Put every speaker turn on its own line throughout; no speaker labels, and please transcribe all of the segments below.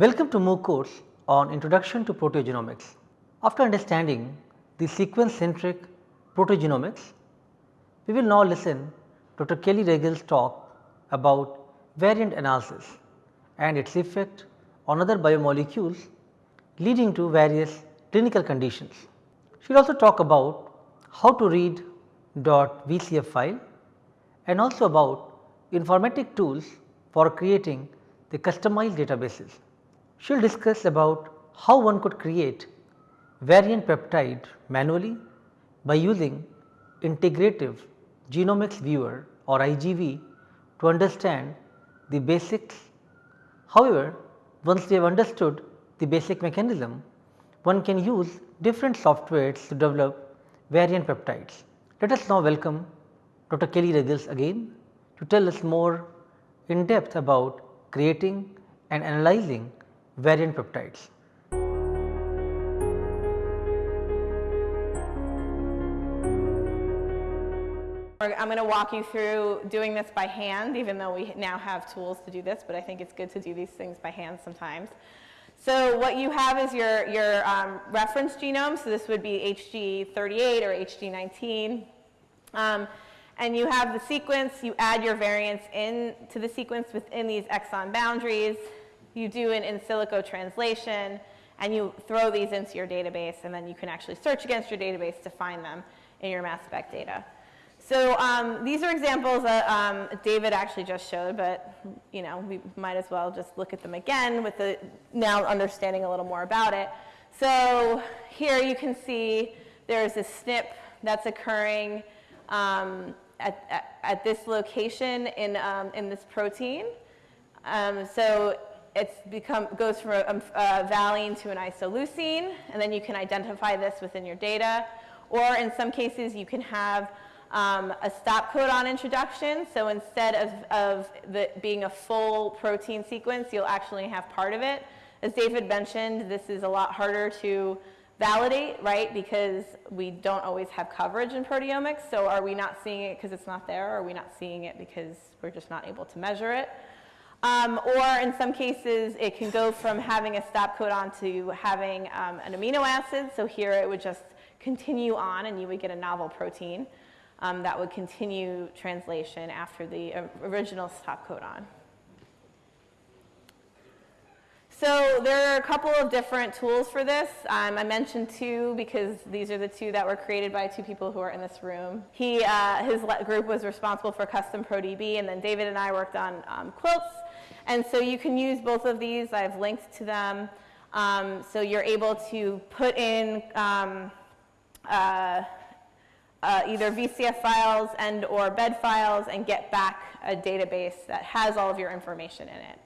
Welcome to MOOC course on Introduction to Proteogenomics. After understanding the sequence centric proteogenomics, we will now listen to Dr. Kelly Ruggles' talk about variant analysis and its effect on other biomolecules leading to various clinical conditions. She will also talk about how to read dot .vcf file and also about informatic tools for creating the customized databases. She will discuss about how one could create variant peptide manually by using integrative genomics viewer or IGV to understand the basics. However, once they have understood the basic mechanism, one can use different softwares to develop variant peptides. Let us now welcome Dr. Kelly Ruggles again to tell us more in depth about creating and analyzing variant peptides.
I'm going to walk you through doing this by hand even though we now have tools to do this, but I think it's good to do these things by hand sometimes. So what you have is your, your um, reference genome, so this would be HG38 or HG19. Um, and you have the sequence, you add your variants into the sequence within these exon boundaries, you do an in silico translation, and you throw these into your database, and then you can actually search against your database to find them in your mass spec data. So um, these are examples that um, David actually just showed, but you know we might as well just look at them again with the now understanding a little more about it. So here you can see there's a SNP that's occurring um, at, at, at, this location in, um, in this protein. Um, so it's become, goes from a, a, a valine to an isoleucine, and then you can identify this within your data. Or in some cases, you can have um, a stop codon introduction. So instead of, of the, being a full protein sequence, you'll actually have part of it. As David mentioned, this is a lot harder to validate, right, because we don't always have coverage in proteomics. So are we not seeing it because it's not there? Or are we not seeing it because we're just not able to measure it? Um, or in some cases, it can go from having a stop codon to having um, an amino acid. So here it would just continue on and you would get a novel protein um, that would continue translation after the original stop codon. So there are a couple of different tools for this. Um, I mentioned two because these are the two that were created by two people who are in this room. He, uh, his group was responsible for customProDB, and then David and I worked on um, quilts. And so you can use both of these. I've linked to them. Um, so you're able to put in um, uh, uh, either VCF files and or bed files and get back a database that has all of your information in it.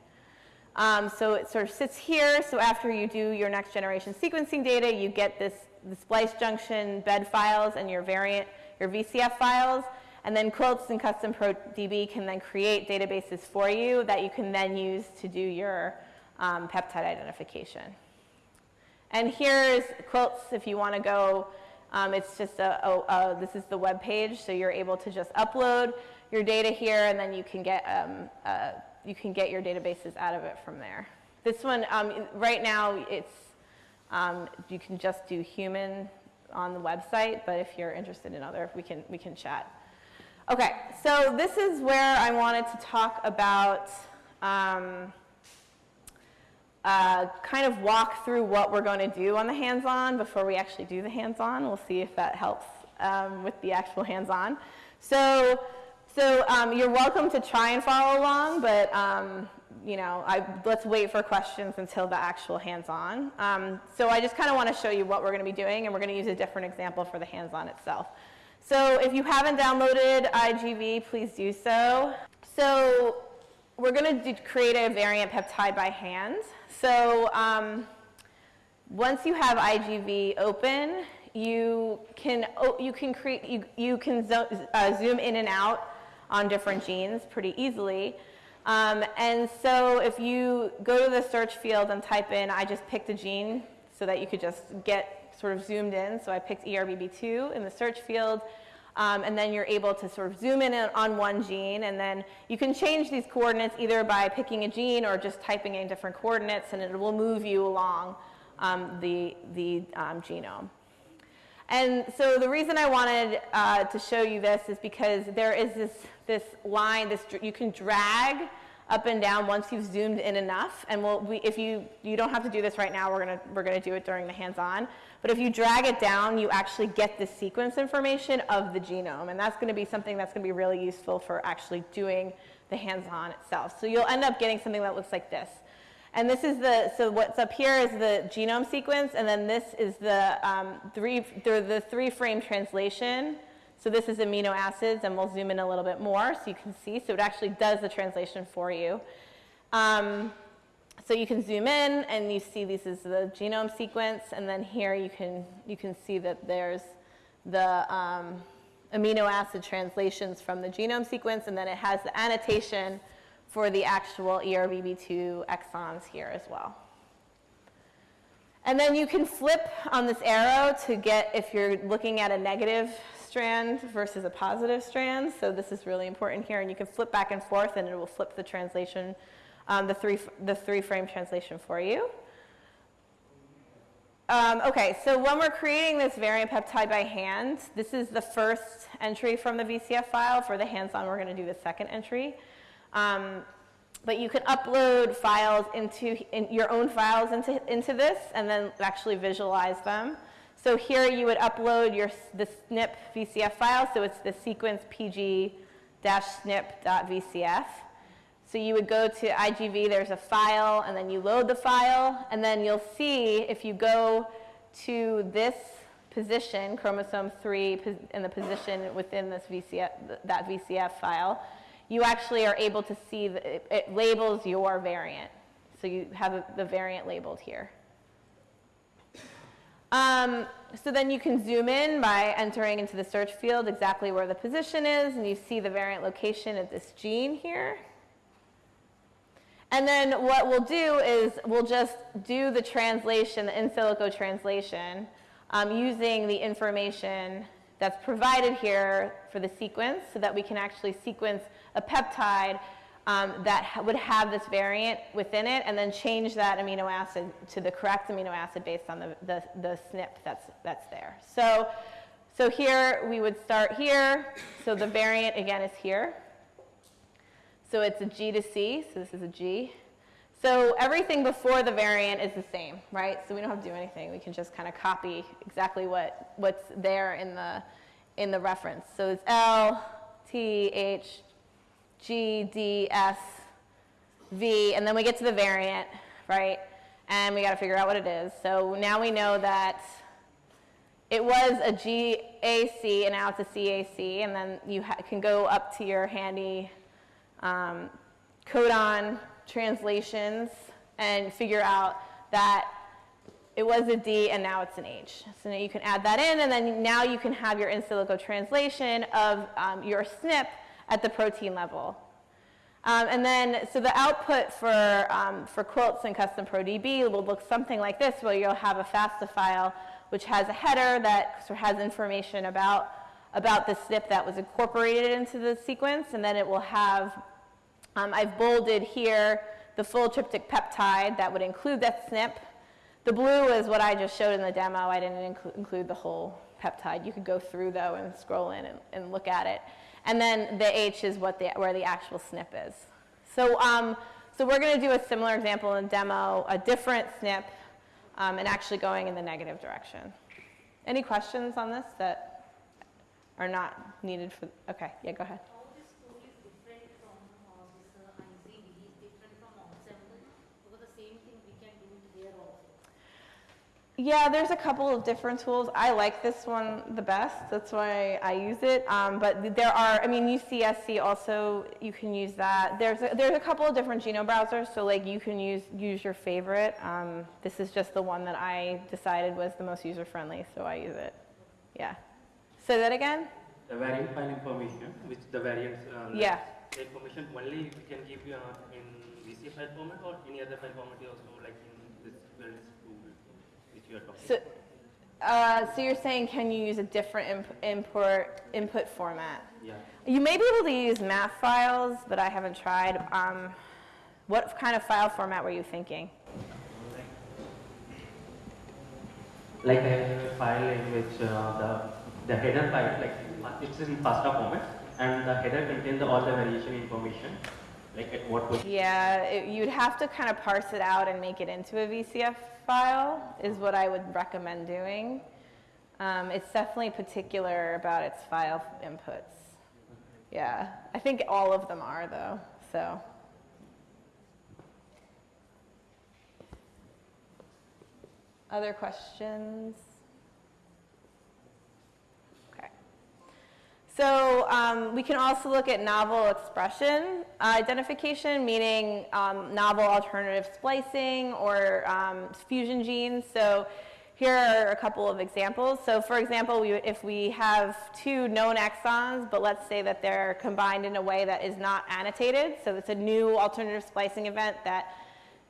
Um, so it sort of sits here. So after you do your next generation sequencing data, you get this the splice junction bed files and your variant, your VCF files. And then Quilts and customProDB can then create databases for you that you can then use to do your um, peptide identification. And here's Quilts if you want to go um, it's just a, a, a, this is the web page, so you're able to just upload your data here, and then you can get um, uh, you can get your databases out of it from there. This one, um, right now, it's um, you can just do human on the website, but if you're interested in other, we can we can chat. Okay, so this is where I wanted to talk about. Um, uh, kind of walk through what we're going to do on the hands-on before we actually do the hands-on. We'll see if that helps um, with the actual hands-on. So, so um, you're welcome to try and follow along, but um, you know, I, let's wait for questions until the actual hands-on. Um, so I just kind of want to show you what we're going to be doing, and we're going to use a different example for the hands-on itself. So if you haven't downloaded IGV, please do so. So we're going to create a variant peptide by hand. So um, once you have IGV open, you can, you can, create, you, you can zo uh, zoom in and out on different genes pretty easily. Um, and so if you go to the search field and type in, I just picked a gene so that you could just get sort of zoomed in. So I picked ERBB2 in the search field. Um, and then you're able to sort of zoom in on one gene, and then you can change these coordinates either by picking a gene or just typing in different coordinates, and it will move you along um, the, the um, genome. And so the reason I wanted uh, to show you this is because there is this, this line, this, you can drag up and down once you've zoomed in enough. And we'll, we, if you, you don't have to do this right now, we're gonna, we're gonna do it during the hands-on. But if you drag it down, you actually get the sequence information of the genome. And that's gonna be something that's gonna be really useful for actually doing the hands-on itself. So you'll end up getting something that looks like this. And this is the, so what's up here is the genome sequence, and then this is the, um, three, the, three frame translation so this is amino acids, and we'll zoom in a little bit more so you can see. So it actually does the translation for you. Um, so you can zoom in, and you see this is the genome sequence, and then here you can, you can see that there's the um, amino acid translations from the genome sequence, and then it has the annotation for the actual ERBB2 exons here as well. And then you can flip on this arrow to get, if you're looking at a negative strand versus a positive strand. So this is really important here. And you can flip back and forth and it will flip the translation, um, the, three, the three frame translation for you. Um, okay, so when we're creating this variant peptide by hand, this is the first entry from the VCF file. For the hands-on, we're going to do the second entry. Um, but you can upload files into in your own files into, into this and then actually visualize them. So here you would upload your, the SNP VCF file, so it's the sequence pg-snp.vcf. So you would go to IGV, there's a file, and then you load the file, and then you'll see if you go to this position, chromosome 3, in the position within this VCF, that VCF file, you actually are able to see, the, it, it labels your variant. So you have the variant labeled here. Um, so then you can zoom in by entering into the search field exactly where the position is, and you see the variant location of this gene here. And then what we'll do is we'll just do the translation, the in silico translation, um, using the information that's provided here for the sequence so that we can actually sequence a peptide um, that ha would have this variant within it and then change that amino acid to the correct amino acid based on the, the, the SNP that's, that's there. So, so here we would start here. So the variant again is here. So it's a G to C, so this is a G. So everything before the variant is the same, right? So we don't have to do anything. We can just kind of copy exactly what, what's there in the, in the reference. So it's L, T, H, G, D, S, V, and then we get to the variant, right? And we got to figure out what it is. So now we know that it was a GAC and now it's a CAC, and then you can go up to your handy um, codon translations and figure out that it was a D and now it's an H. So now you can add that in, and then now you can have your in silico translation of um, your SNP at the protein level. Um, and then, so the output for, um, for quilts and customProDB will look something like this, where you'll have a FASTA file which has a header that sort of has information about, about the SNP that was incorporated into the sequence, and then it will have, um, I've bolded here the full tryptic peptide that would include that SNP. The blue is what I just showed in the demo. I didn't inclu include the whole peptide. You could go through, though, and scroll in and, and look at it. And then the H is what the, where the actual SNP is. So, um, so we're going to do a similar example in demo, a different SNP, um, and actually going in the negative direction. Any questions on this that are not needed for, okay, yeah, go ahead. Yeah, there's a couple of different tools. I like this one the best. That's why I use it. Um, but there are, I mean, UCSC also, you can use that. There's a, there's a couple of different genome browsers, so like you can use, use your favorite. Um, this is just the one that I decided was the most user-friendly, so I use it. Yeah. Say that again?
The variant file information, which the variants, uh,
yeah.
information only we can give you uh, in VC file format or any other file format also like in this,
So, Uh, so you're saying can you use a different imp- import input format?
Yeah.
You may be able to use MAF files, but I haven't tried. Um, what kind of file format were you thinking?
Like a file in which uh, the the header file, like it's in FASTA format, and the header contains all the variation information, like at what position.
Yeah, it, you'd have to kind of parse it out and make it into a VCF file is what I would recommend doing. Um, it's definitely particular about its file inputs. Yeah, I think all of them are though, so. Other questions? Okay. So um, we can also look at novel expression uh, identification, meaning um, novel alternative splicing or um, fusion genes. So here are a couple of examples. So for example, we, if we have two known exons, but let's say that they're combined in a way that is not annotated, so it's a new alternative splicing event that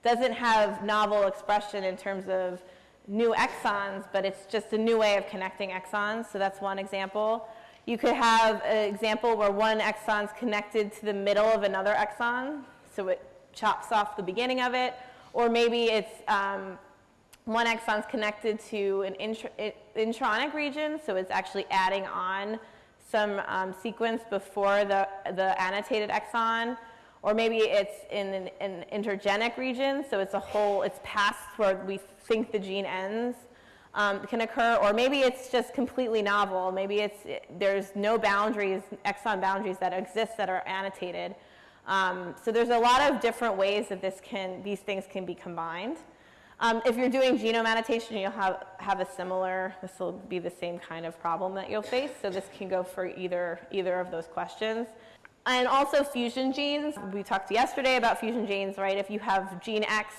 doesn't have novel expression in terms of new exons, but it's just a new way of connecting exons. So that's one example. You could have an example where one exon is connected to the middle of another exon, so it chops off the beginning of it, or maybe it's um, one is connected to an intronic region, so it's actually adding on some um, sequence before the, the annotated exon, or maybe it's in an, an intergenic region, so it's a whole, it's past where we think the gene ends um, can occur, or maybe it's just completely novel. Maybe it's, there's no boundaries, exon boundaries that exist that are annotated. Um, so there's a lot of different ways that this can, these things can be combined. Um, if you're doing genome annotation, you'll have, have a similar, this will be the same kind of problem that you'll face. So this can go for either, either of those questions. And also fusion genes. We talked yesterday about fusion genes, right? If you have gene X,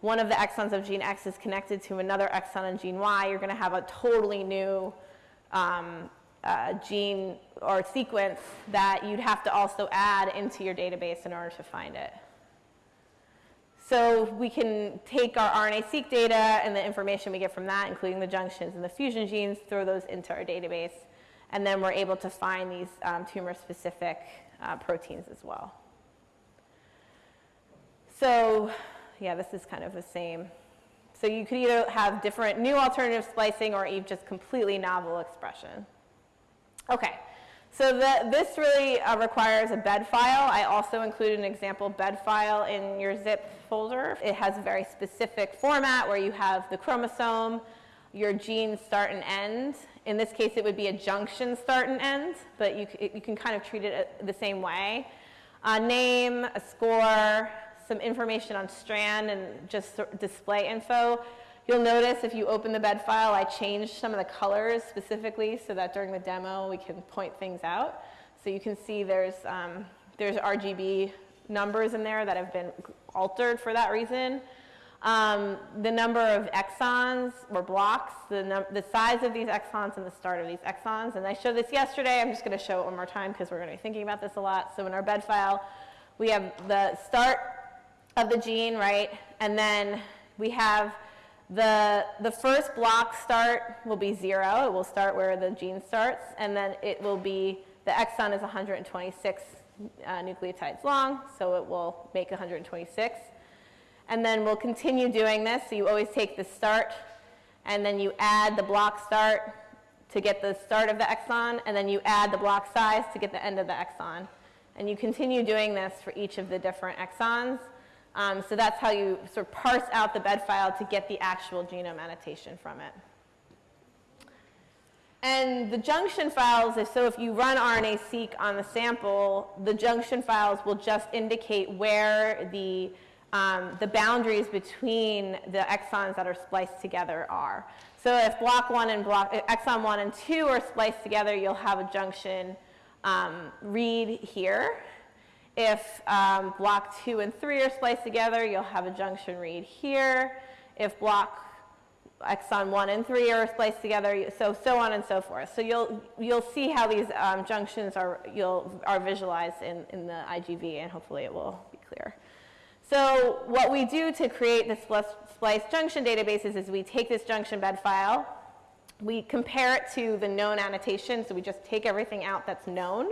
one of the exons of gene X is connected to another exon in gene Y, you're going to have a totally new um, uh, gene or sequence that you'd have to also add into your database in order to find it. So we can take our RNA-seq data and the information we get from that, including the junctions and the fusion genes, throw those into our database, and then we're able to find these um, tumor-specific uh, proteins as well. So yeah, this is kind of the same. So you could either have different new alternative splicing or even just completely novel expression. Okay, so the, this really uh, requires a bed file. I also included an example bed file in your zip folder. It has a very specific format where you have the chromosome, your gene start and end. In this case, it would be a junction start and end, but you, you can kind of treat it uh, the same way. A name, a score, some information on strand and just display info. You'll notice if you open the bed file, I changed some of the colors specifically so that during the demo we can point things out. So you can see there's, um, there's RGB numbers in there that have been altered for that reason. Um, the number of exons or blocks, the, the size of these exons and the start of these exons. And I showed this yesterday. I'm just going to show it one more time because we're going to be thinking about this a lot. So in our bed file, we have the start of the gene, right? And then we have the, the first block start will be zero. It will start where the gene starts. And then it will be, the exon is 126 uh, nucleotides long, so it will make 126. And then we'll continue doing this. So you always take the start, and then you add the block start to get the start of the exon, and then you add the block size to get the end of the exon. And you continue doing this for each of the different exons. Um, so that's how you sort of parse out the bed file to get the actual genome annotation from it. And the junction files, so if you run RNA-seq on the sample, the junction files will just indicate where the, um, the boundaries between the exons that are spliced together are. So if block one and block, exon one and two are spliced together, you'll have a junction um, read here. If um, block two and three are spliced together, you'll have a junction read here. If block exon one and three are spliced together, so so on and so forth. So you'll you'll see how these um, junctions are you'll are visualized in in the IGV, and hopefully it will be clear. So what we do to create the splice junction databases is we take this junction bed file, we compare it to the known annotation, so we just take everything out that's known,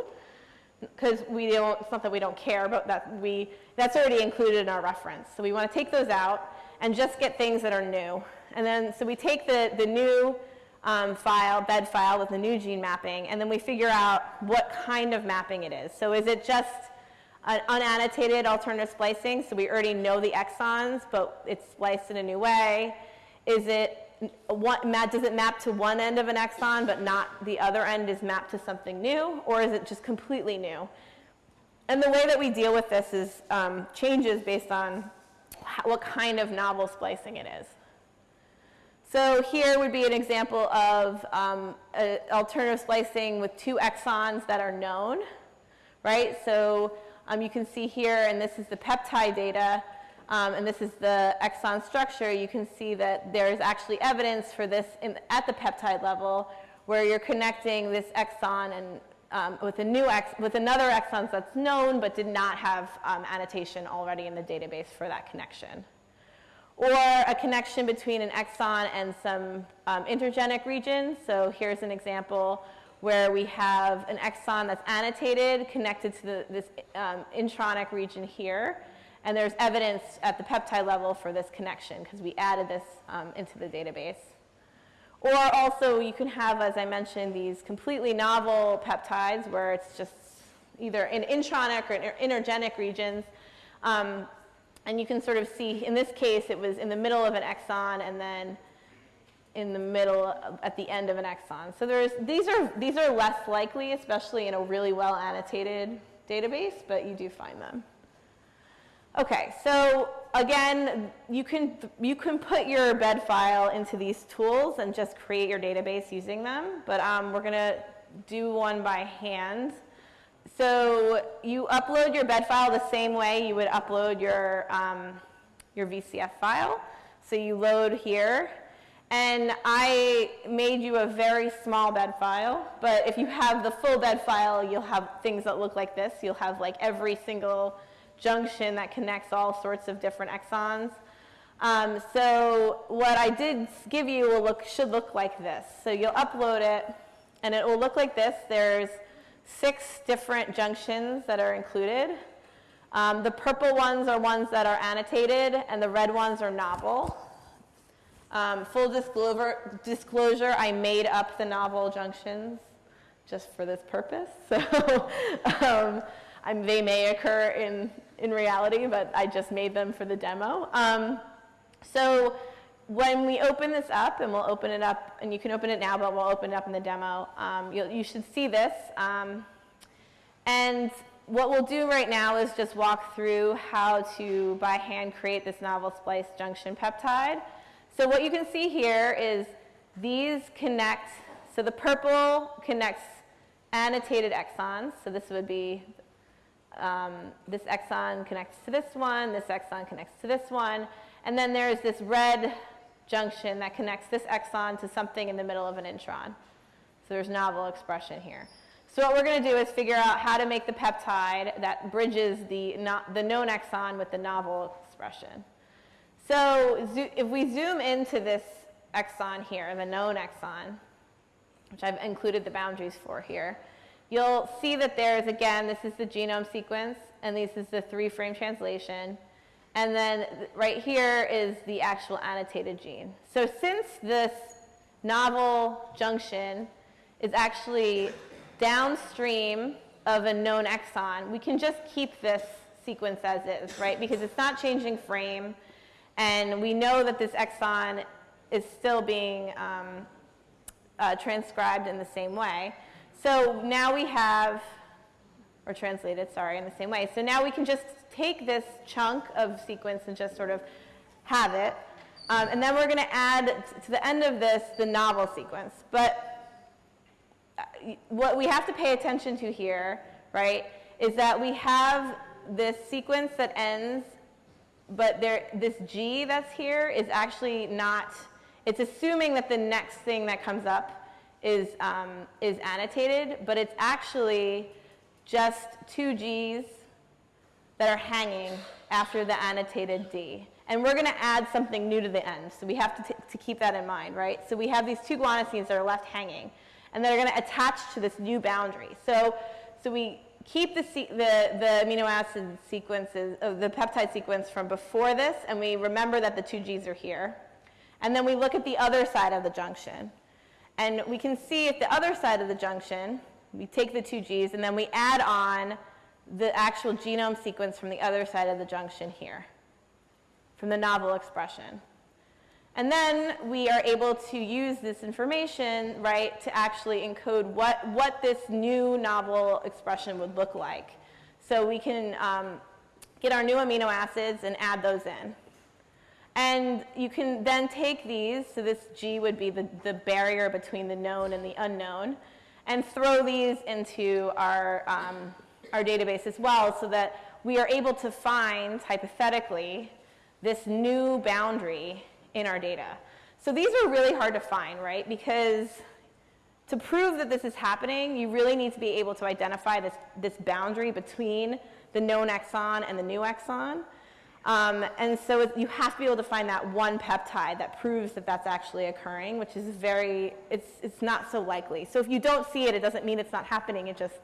because we don't, it's not that we don't care, but that we, that's already included in our reference. So we want to take those out and just get things that are new. And then, so we take the, the new um, file, bed file with the new gene mapping, and then we figure out what kind of mapping it is. So is it just an unannotated alternative splicing, so we already know the exons, but it's spliced in a new way? Is it does it map to one end of an exon, but not the other end is mapped to something new, or is it just completely new? And the way that we deal with this is um, changes based on what kind of novel splicing it is. So here would be an example of um, alternative splicing with two exons that are known, right? So um, you can see here, and this is the peptide data, um, and this is the exon structure, you can see that there's actually evidence for this in, at the peptide level where you're connecting this exon and um, with a new ex with another exon that's known but did not have um, annotation already in the database for that connection. Or a connection between an exon and some um, intergenic regions. So here's an example where we have an exon that's annotated connected to the, this um, intronic region here. And there's evidence at the peptide level for this connection because we added this um, into the database. Or also you can have, as I mentioned, these completely novel peptides where it's just either in intronic or intergenic regions. Um, and you can sort of see, in this case, it was in the middle of an exon and then in the middle at the end of an exon. So there's, these, are, these are less likely, especially in a really well annotated database, but you do find them. Okay, so again, you can, you can put your bed file into these tools and just create your database using them, but um, we're going to do one by hand. So you upload your bed file the same way you would upload your, um, your VCF file. So you load here, and I made you a very small bed file, but if you have the full bed file, you'll have things that look like this. You'll have like every single junction that connects all sorts of different exons. Um, so what I did give you will look, should look like this. So you'll upload it, and it will look like this. There's six different junctions that are included. Um, the purple ones are ones that are annotated, and the red ones are novel. Um, full disclosure, disclosure, I made up the novel junctions just for this purpose. So um, they may occur in in reality, but I just made them for the demo. Um, so when we open this up, and we'll open it up, and you can open it now, but we'll open it up in the demo, um, you should see this. Um, and what we'll do right now is just walk through how to, by hand, create this novel splice junction peptide. So what you can see here is these connect, so the purple connects annotated exons, so this would be um, this exon connects to this one, this exon connects to this one, and then there's this red junction that connects this exon to something in the middle of an intron. So there's novel expression here. So what we're going to do is figure out how to make the peptide that bridges the, the known exon with the novel expression. So if we zoom into this exon here, the known exon, which I've included the boundaries for here, You'll see that there's, again, this is the genome sequence, and this is the three-frame translation. And then right here is the actual annotated gene. So since this novel junction is actually downstream of a known exon, we can just keep this sequence as is, right? Because it's not changing frame, and we know that this exon is still being um, uh, transcribed in the same way. So now we have, or translated, sorry, in the same way. So now we can just take this chunk of sequence and just sort of have it. Um, and then we're going to add to the end of this the novel sequence. But uh, what we have to pay attention to here, right, is that we have this sequence that ends, but there, this G that's here is actually not, it's assuming that the next thing that comes up is, um, is annotated, but it's actually just two Gs that are hanging after the annotated D. And we're going to add something new to the end. So we have to, to keep that in mind, right? So we have these two guanosines that are left hanging. And they're going to attach to this new boundary. So, so we keep the, the, the amino acid sequences, uh, the peptide sequence from before this, and we remember that the two Gs are here. And then we look at the other side of the junction. And we can see at the other side of the junction, we take the two Gs, and then we add on the actual genome sequence from the other side of the junction here, from the novel expression. And then we are able to use this information, right, to actually encode what, what this new novel expression would look like. So we can um, get our new amino acids and add those in. And you can then take these, so this G would be the, the barrier between the known and the unknown, and throw these into our, um, our database as well so that we are able to find, hypothetically, this new boundary in our data. So these are really hard to find, right? Because to prove that this is happening, you really need to be able to identify this, this boundary between the known exon and the new exon. Um, and so you have to be able to find that one peptide that proves that that's actually occurring, which is very, it's, it's not so likely. So if you don't see it, it doesn't mean it's not happening. It just,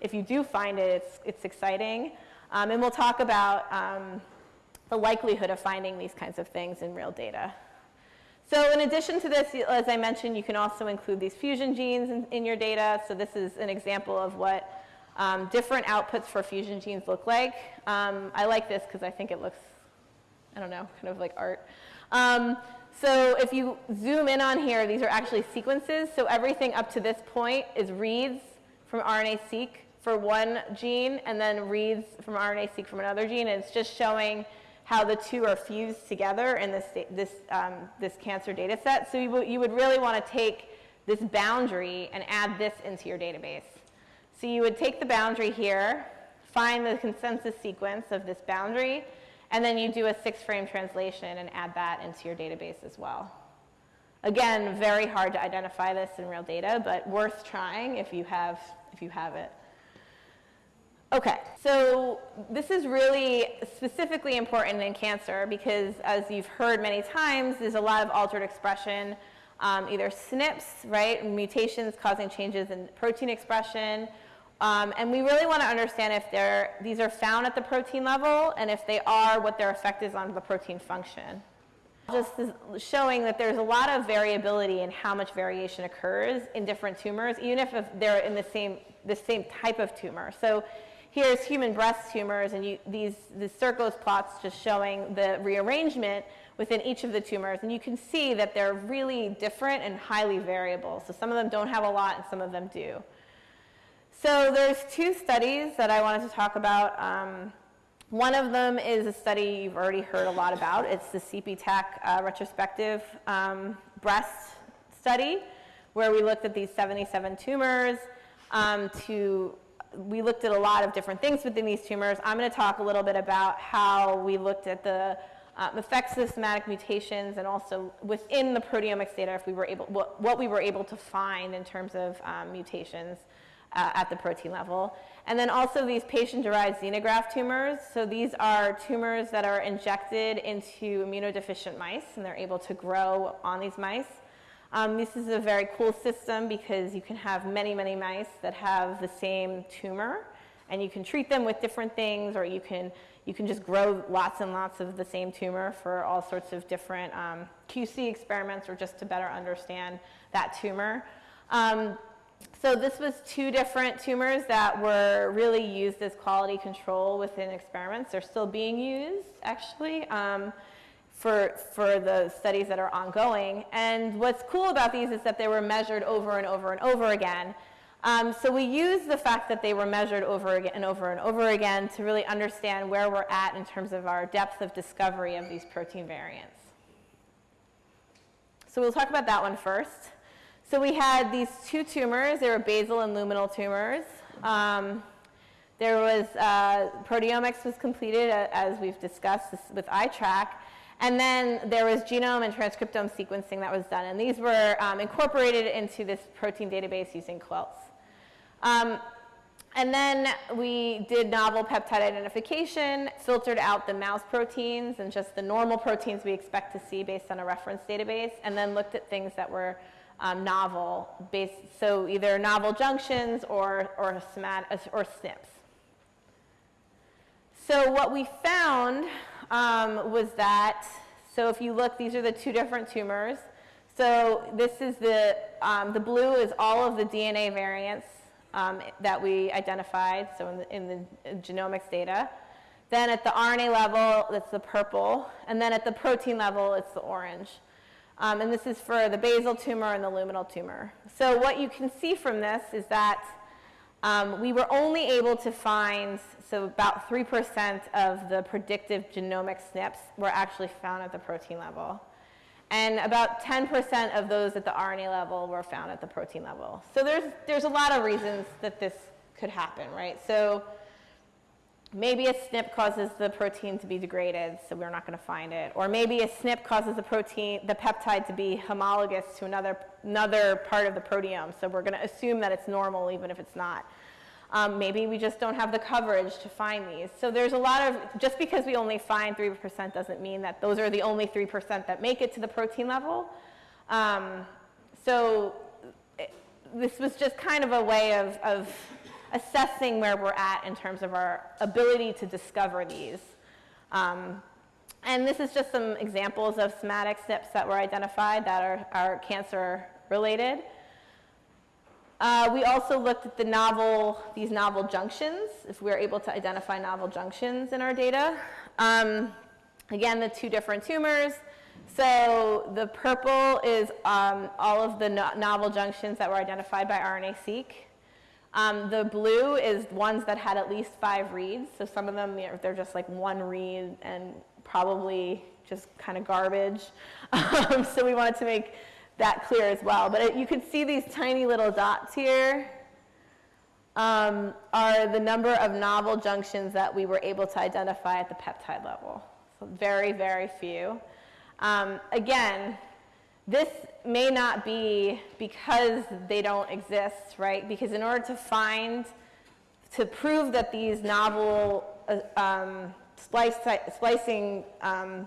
if you do find it, it's, it's exciting. Um, and we'll talk about um, the likelihood of finding these kinds of things in real data. So in addition to this, as I mentioned, you can also include these fusion genes in, in your data. So this is an example of what um, different outputs for fusion genes look like. Um, I like this because I think it looks, I don't know, kind of like art. Um, so if you zoom in on here, these are actually sequences. So everything up to this point is reads from RNA-seq for one gene and then reads from RNA-seq from another gene. And it's just showing how the two are fused together in this, this, um, this cancer data set. So you, you would really want to take this boundary and add this into your database. So you would take the boundary here, find the consensus sequence of this boundary, and then you do a six-frame translation and add that into your database as well. Again, very hard to identify this in real data, but worth trying if you have, if you have it. Okay, so this is really specifically important in cancer because as you've heard many times, there's a lot of altered expression, um, either SNPs, right, mutations causing changes in protein expression, um, and we really want to understand if these are found at the protein level, and if they are, what their effect is on the protein function. Just showing that there's a lot of variability in how much variation occurs in different tumors, even if they're in the same, the same type of tumor. So here's human breast tumors, and you, these, the Circos plots just showing the rearrangement within each of the tumors. And you can see that they're really different and highly variable. So some of them don't have a lot, and some of them do. So there's two studies that I wanted to talk about. Um, one of them is a study you've already heard a lot about. It's the CPTAC uh, retrospective um, breast study, where we looked at these 77 tumors. Um, to, we looked at a lot of different things within these tumors. I'm going to talk a little bit about how we looked at the um, effects of somatic mutations and also within the proteomics data if we were able, what, what we were able to find in terms of um, mutations uh, at the protein level. And then also these patient-derived xenograft tumors. So these are tumors that are injected into immunodeficient mice, and they're able to grow on these mice. Um, this is a very cool system because you can have many, many mice that have the same tumor, and you can treat them with different things, or you can, you can just grow lots and lots of the same tumor for all sorts of different um, QC experiments or just to better understand that tumor. Um, so this was two different tumors that were really used as quality control within experiments. They're still being used, actually, um, for, for the studies that are ongoing. And what's cool about these is that they were measured over and over and over again. Um, so we use the fact that they were measured over and over and over again to really understand where we're at in terms of our depth of discovery of these protein variants. So we'll talk about that one first. So we had these two tumors. They were basal and luminal tumors. Um, there was, uh, proteomics was completed, uh, as we've discussed with iTRAQ. And then there was genome and transcriptome sequencing that was done. And these were um, incorporated into this protein database using quilts. Um, And then we did novel peptide identification, filtered out the mouse proteins and just the normal proteins we expect to see based on a reference database, and then looked at things that were um, novel, based, so either novel junctions or, or, or SNPs. So what we found um, was that, so if you look, these are the two different tumors. So this is the, um, the blue is all of the DNA variants um, that we identified, so in the, in the genomics data. Then at the RNA level, it's the purple. And then at the protein level, it's the orange. Um, and this is for the basal tumor and the luminal tumor. So what you can see from this is that um, we were only able to find, so about 3% of the predictive genomic SNPs were actually found at the protein level. And about 10% of those at the RNA level were found at the protein level. So there's, there's a lot of reasons that this could happen, right? So maybe a SNP causes the protein to be degraded, so we're not going to find it. Or maybe a SNP causes the protein, the peptide to be homologous to another, another part of the proteome, so we're going to assume that it's normal even if it's not. Um, maybe we just don't have the coverage to find these. So there's a lot of, just because we only find 3% doesn't mean that those are the only 3% that make it to the protein level. Um, so it, this was just kind of a way of, of assessing where we're at in terms of our ability to discover these. Um, and this is just some examples of somatic SNPs that were identified that are, are cancer related. Uh, we also looked at the novel, these novel junctions, if we are able to identify novel junctions in our data. Um, again, the two different tumors. So the purple is um, all of the no novel junctions that were identified by RNA-seq. Um, the blue is ones that had at least five reads. So some of them, they're just like one read and probably just kind of garbage. Um, so we wanted to make that clear as well. But it, you can see these tiny little dots here um, are the number of novel junctions that we were able to identify at the peptide level. So very, very few. Um, again, this may not be because they don't exist, right? Because in order to find, to prove that these novel uh, um, splice, splicing um,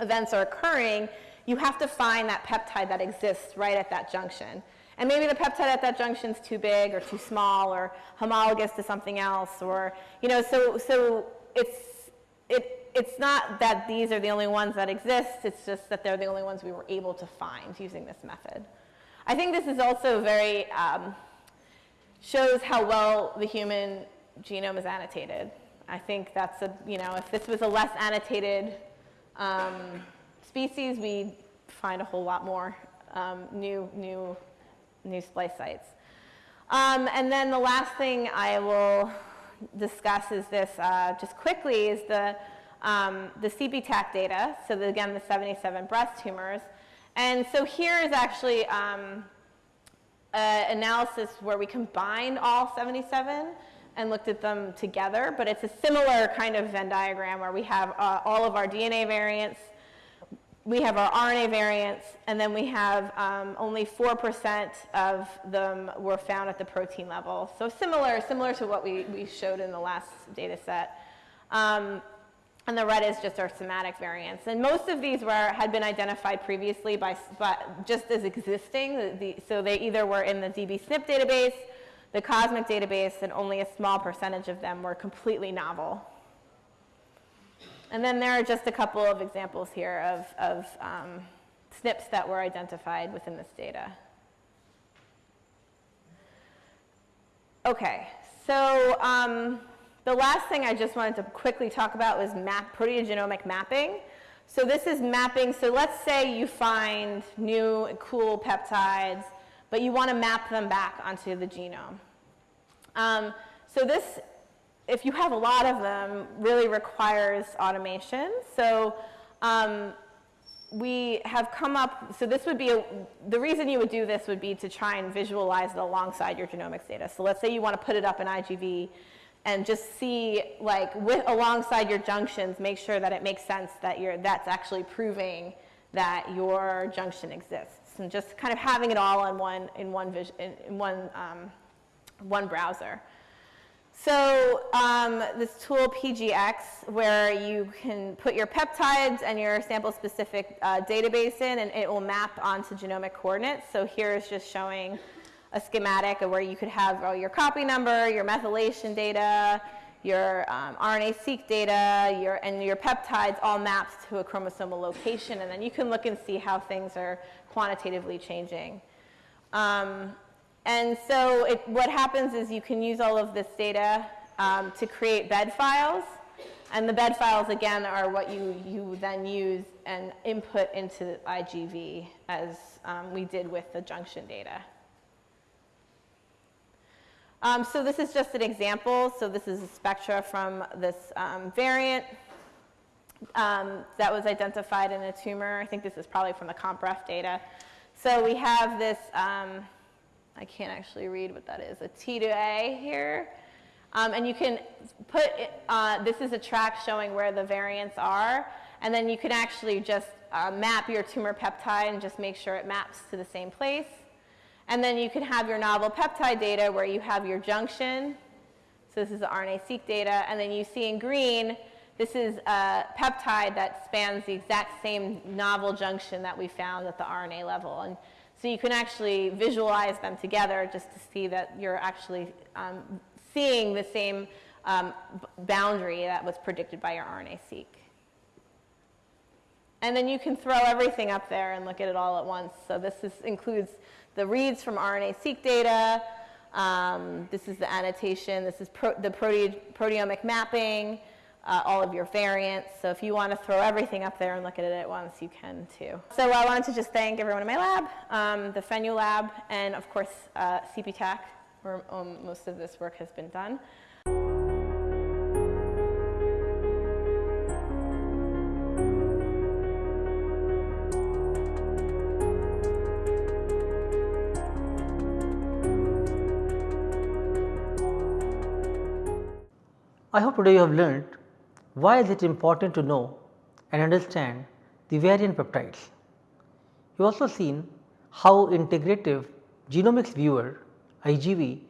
events are occurring, you have to find that peptide that exists right at that junction. And maybe the peptide at that junction is too big or too small or homologous to something else or, you know, so, so it's, it, it's not that these are the only ones that exist, it's just that they're the only ones we were able to find using this method. I think this is also very, um, shows how well the human genome is annotated. I think that's a, you know, if this was a less annotated um, species, we'd find a whole lot more um, new, new, new splice sites. Um, and then the last thing I will discuss is this, uh, just quickly, is the, um, the CPTAC data. So the, again, the 77 breast tumors. And so here is actually um, an analysis where we combined all 77 and looked at them together, but it's a similar kind of Venn diagram where we have uh, all of our DNA variants we have our RNA variants, and then we have um, only 4% of them were found at the protein level. So similar, similar to what we, we showed in the last data set. Um, and the red is just our somatic variants. And most of these were, had been identified previously by, by just as existing. The, so they either were in the dbSNP database, the COSMIC database, and only a small percentage of them were completely novel. And then there are just a couple of examples here of, of um, SNPs that were identified within this data. Okay, so um, the last thing I just wanted to quickly talk about was map, proteogenomic mapping. So this is mapping, so let's say you find new cool peptides, but you want to map them back onto the genome. Um, so this if you have a lot of them, really requires automation. So um, we have come up, so this would be, a, the reason you would do this would be to try and visualize it alongside your genomics data. So let's say you want to put it up in IGV and just see, like, with, alongside your junctions, make sure that it makes sense that you're, that's actually proving that your junction exists. And just kind of having it all in one, in one, vision, in, one, um, one browser. So um, this tool PGX, where you can put your peptides and your sample-specific uh, database in, and it will map onto genomic coordinates. So here is just showing a schematic of where you could have uh, your copy number, your methylation data, your um, RNA-seq data, your, and your peptides all mapped to a chromosomal location, and then you can look and see how things are quantitatively changing. Um, and so it, what happens is you can use all of this data um, to create bed files. And the bed files, again, are what you, you then use and input into IGV as um, we did with the junction data. Um, so this is just an example. So this is a spectra from this um, variant um, that was identified in a tumor. I think this is probably from the CompRef data. So we have this um, I can't actually read what that is, a T to A here. Um, and you can put, uh, this is a track showing where the variants are, and then you can actually just uh, map your tumor peptide and just make sure it maps to the same place. And then you can have your novel peptide data where you have your junction. So this is the RNA-seq data, and then you see in green, this is a peptide that spans the exact same novel junction that we found at the RNA level. And so you can actually visualize them together just to see that you're actually um, seeing the same um, boundary that was predicted by your RNA-seq. And then you can throw everything up there and look at it all at once. So this is, includes the reads from RNA-seq data. Um, this is the annotation. This is pro the prote proteomic mapping uh, all of your variants. So if you want to throw everything up there and look at it at once, you can too. So I wanted to just thank everyone in my lab, um, the Fenyö lab, and of course uh, CPTAC, where um, most of this work has been done.
I hope today you have learned why is it important to know and understand the variant peptides? You also seen how integrative genomics viewer IGV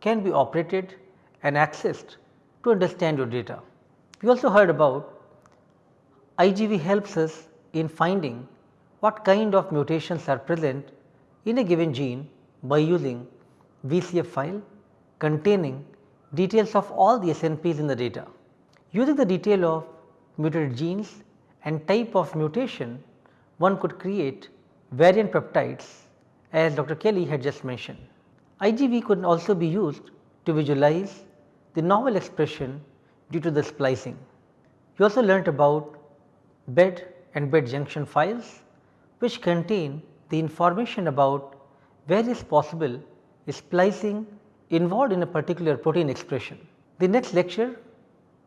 can be operated and accessed to understand your data. We also heard about IGV helps us in finding what kind of mutations are present in a given gene by using VCF file containing details of all the SNPs in the data. Using the detail of mutated genes and type of mutation, one could create variant peptides as Dr. Kelly had just mentioned. IGV could also be used to visualize the novel expression due to the splicing. You also learnt about bed and bed junction files which contain the information about various possible splicing involved in a particular protein expression. The next lecture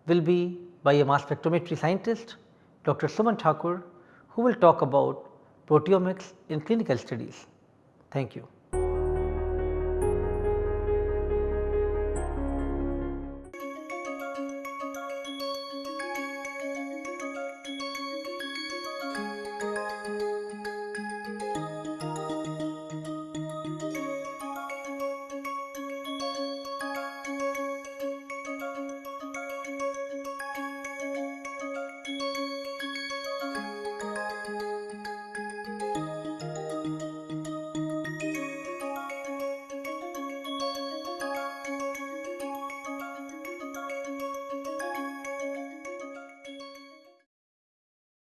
will be by a mass spectrometry scientist Dr. Suman Thakur who will talk about proteomics in clinical studies. Thank you.